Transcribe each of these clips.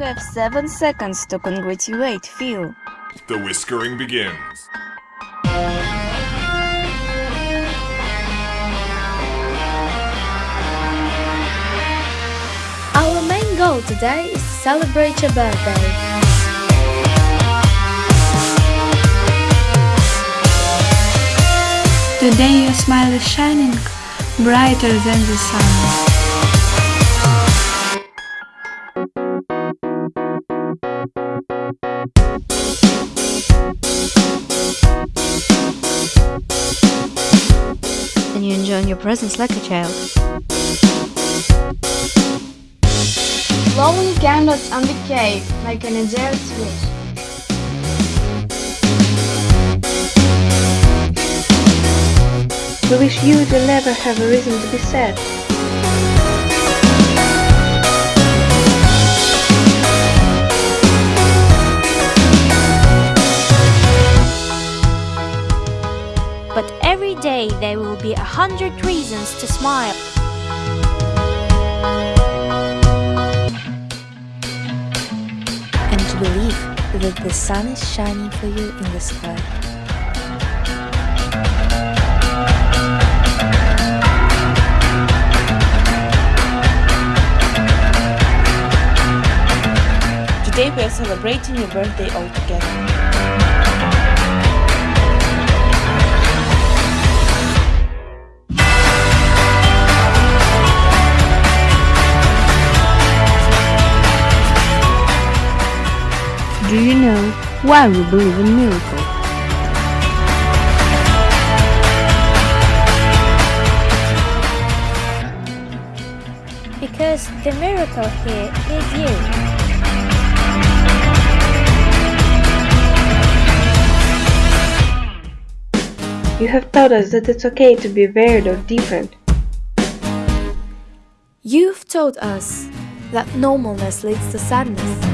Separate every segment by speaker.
Speaker 1: have seven seconds to congratulate Phil.
Speaker 2: The whiskering begins.
Speaker 3: Our main goal today is to celebrate your birthday.
Speaker 4: Today your smile is shining brighter than the sun.
Speaker 1: Your presence like a child.
Speaker 5: Blowing candles on the cake like an adult wish.
Speaker 4: We wish you to never have a reason to be sad.
Speaker 6: Day there will be a hundred reasons to smile.
Speaker 3: And to believe that the sun is shining for you in the sky.
Speaker 7: Today we are celebrating your birthday all together.
Speaker 4: Do you know why we believe in miracles?
Speaker 6: Because the miracle here is you.
Speaker 4: You have taught us that it's okay to be weird or different.
Speaker 3: You've taught us that normalness leads to sadness.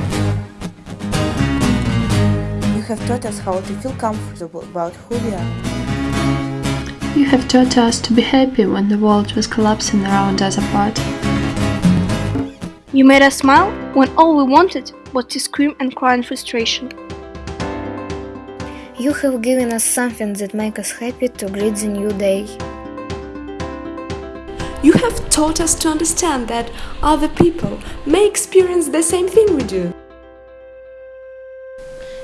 Speaker 7: You have taught us how to feel comfortable about who we are.
Speaker 4: You have taught us to be happy when the world was collapsing around us apart.
Speaker 5: You made us smile when all we wanted was to scream and cry in frustration.
Speaker 3: You have given us something that makes us happy to greet the new day.
Speaker 8: You have taught us to understand that other people may experience the same thing we do.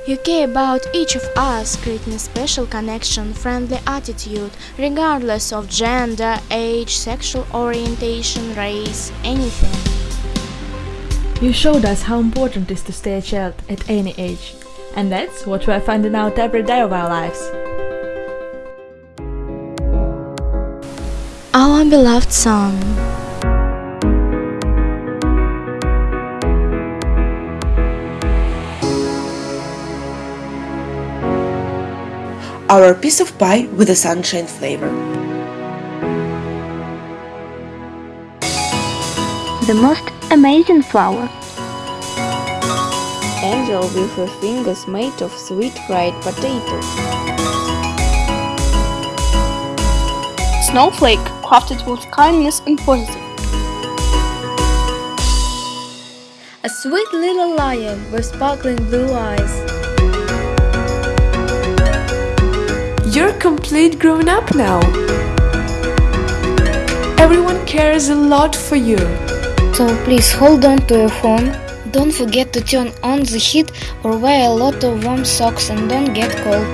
Speaker 3: You care about each of us, creating a special connection, friendly attitude, regardless of gender, age, sexual orientation, race, anything.
Speaker 9: You showed us how important it is to stay a child at any age. And that's what we are finding out every day of our lives.
Speaker 3: Our beloved son.
Speaker 7: Our piece of pie with a sunshine flavor.
Speaker 5: The most amazing flower.
Speaker 1: Angel with her fingers made of sweet fried potato.
Speaker 5: Snowflake crafted with kindness and positive.
Speaker 3: A sweet little lion with sparkling blue eyes.
Speaker 8: Complete grown up now. Everyone cares a lot for you.
Speaker 3: So please hold on to your phone. Don't forget to turn on the heat or wear a lot of warm socks and don't get cold.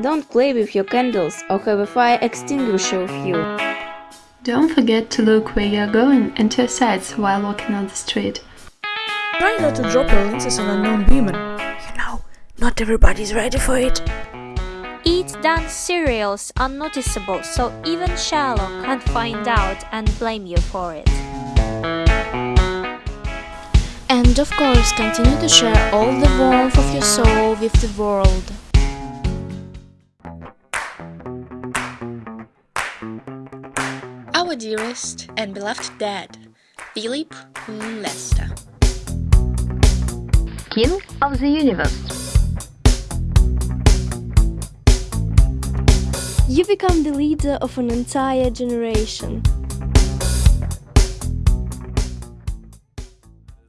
Speaker 1: Don't play with your candles or have a fire extinguisher with you.
Speaker 4: Don't forget to look where you're going and to your sides while walking on the street.
Speaker 8: Try not to drop your lenses on unknown women. You know, not everybody's ready for it.
Speaker 6: Eat Dan's cereals are noticeable, so even Sherlock can't find out and blame you for it.
Speaker 3: And of course, continue to share all the warmth of your soul with the world.
Speaker 10: Our dearest and beloved dad, Philip Lester.
Speaker 1: King of the universe.
Speaker 11: You become the leader of an entire generation.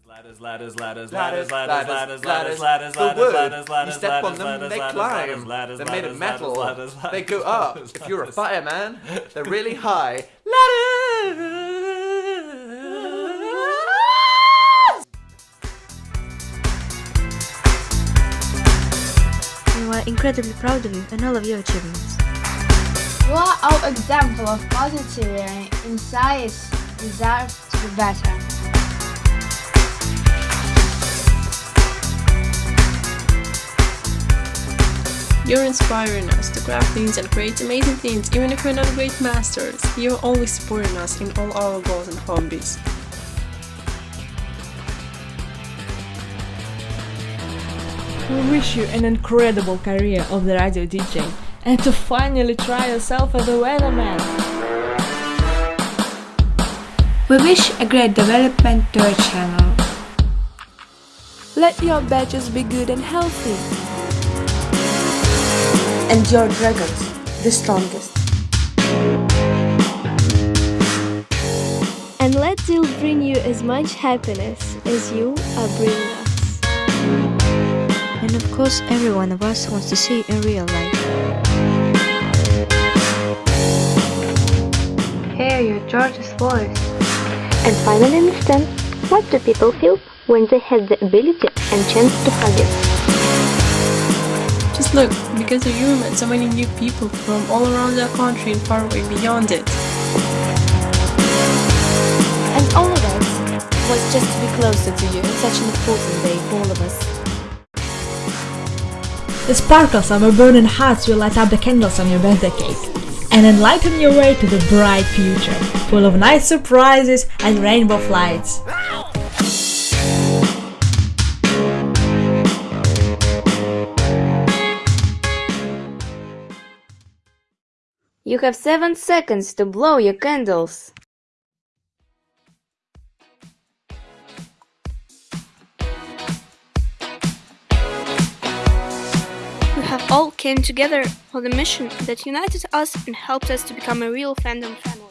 Speaker 11: Ladders, ladders, ladders, ladders, ladders, ladders, ladders, The wood, you step on them, they climb. Ladders, they're made of metal. They go up. If you're a fireman, they're really high. Ladders!
Speaker 12: We are incredibly proud of you and all of your achievements.
Speaker 13: You are our example of positivity in science deserve to be better.
Speaker 14: You're inspiring us to craft things and create amazing things even if we're not great masters. You're always supporting us in all our goals and hobbies.
Speaker 9: We wish you an incredible career of the radio DJ and to finally try yourself as a weatherman.
Speaker 4: We wish a great development to our channel.
Speaker 8: Let your badges be good and healthy.
Speaker 7: And your dragons, the strongest.
Speaker 15: And let Dil bring you as much happiness as you are bringing us.
Speaker 12: And of course, every one of us wants to see you in real life.
Speaker 4: Hear your George's voice.
Speaker 15: And finally understand what do people feel when they have the ability and chance to hug you.
Speaker 14: Just look, because of you we met so many new people from all around the country and far away beyond it.
Speaker 1: And all of us was just to be closer to you on such an important day for all of us.
Speaker 9: The sparkles of our burning hearts will light up the candles on your birthday cake and enlighten your way to the bright future, full of nice surprises and rainbow flights.
Speaker 1: You have seven seconds to blow your candles.
Speaker 5: All came together for the mission that united us and helped us to become a real fandom family.